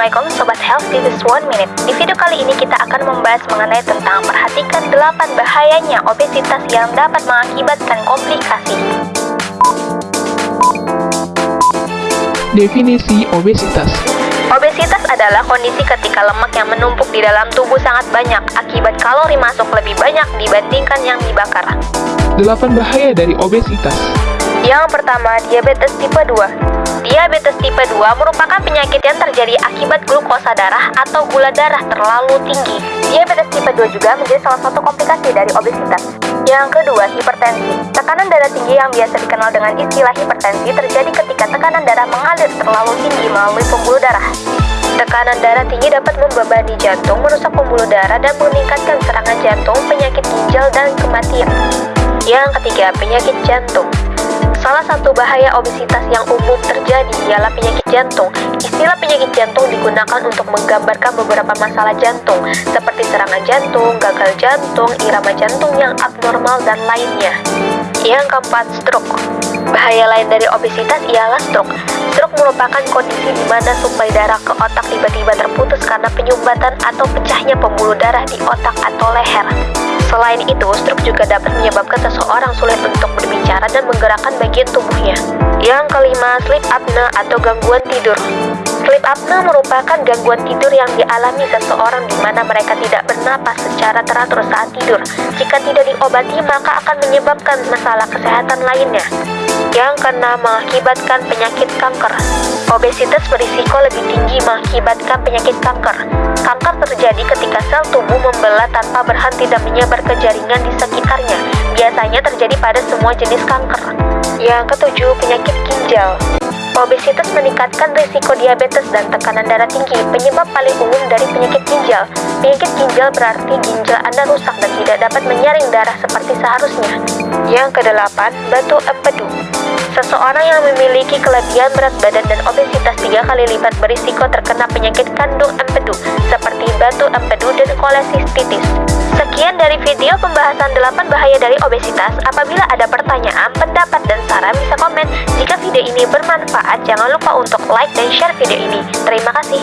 of This is One Minute. Di video kali ini kita akan membahas mengenai tentang perhatikan 8 bahayanya obesitas yang dapat mengakibatkan komplikasi. Definisi obesitas Obesitas adalah kondisi ketika lemak yang menumpuk di dalam tubuh sangat banyak akibat kalori masuk lebih banyak dibandingkan yang dibakar. 8 bahaya dari obesitas Yang pertama, diabetes tipe 2. Diabetes tipe 2 merupakan penyakit yang terjadi akibat glukosa darah atau gula darah terlalu tinggi. Diabetes tipe 2 juga menjadi salah satu komplikasi dari obesitas. Yang kedua, hipertensi. Tekanan darah tinggi yang biasa dikenal dengan istilah hipertensi terjadi ketika tekanan darah mengalir terlalu tinggi melalui pembuluh darah. Tekanan darah tinggi dapat membebani jantung, merusak pembuluh darah, dan meningkatkan serangan jantung, penyakit ginjal, dan kematian. Yang ketiga, penyakit jantung. Salah satu bahaya obesitas yang umum terjadi ialah penyakit jantung. Istilah penyakit jantung digunakan untuk menggambarkan beberapa masalah jantung, seperti serangan jantung, gagal jantung, irama jantung yang abnormal, dan lainnya. Yang keempat, stroke. Bahaya lain dari obesitas ialah stroke. Stroke merupakan kondisi di mana suplai darah ke otak tiba-tiba terputus karena penyumbatan atau pecahnya pembuluh darah di otak atau leher. Selain itu, stroke juga dapat menyebabkan seseorang sulit untuk berbicara dan menggerakkan bagian tubuhnya. Yang kelima, sleep apnea atau gangguan tidur. Sleep apnea merupakan gangguan tidur yang dialami seseorang di mana mereka tidak bernapas secara teratur saat tidur. Jika tidak diobati, maka akan menyebabkan masalah kesehatan lainnya. Yang keenam, mengakibatkan penyakit kanker. Obesitas berisiko lebih tinggi mengakibatkan penyakit kanker. Kanker terjadi ketika sel tubuh membelah tanpa berhenti dan menyebar ke jaringan di sekitarnya. Biasanya terjadi pada semua jenis kanker. Yang ketujuh, penyakit ginjal. Obesitas meningkatkan risiko diabetes dan tekanan darah tinggi. Penyebab paling umum dari penyakit ginjal. Penyakit ginjal berarti ginjal Anda rusak dan tidak dapat menyaring darah seperti seharusnya. Yang kedelapan, batu empedu. Seseorang yang memiliki kelebihan berat badan dan obesitas tiga kali lipat berisiko terkena penyakit kandung empedu, seperti batu empedu dan kolesistitis. Sekian dari video pembahasan 8 bahaya dari obesitas. Apabila ada pertanyaan, pendapat, dan saran bisa komen. Jika video ini bermanfaat, jangan lupa untuk like dan share video ini. Terima kasih.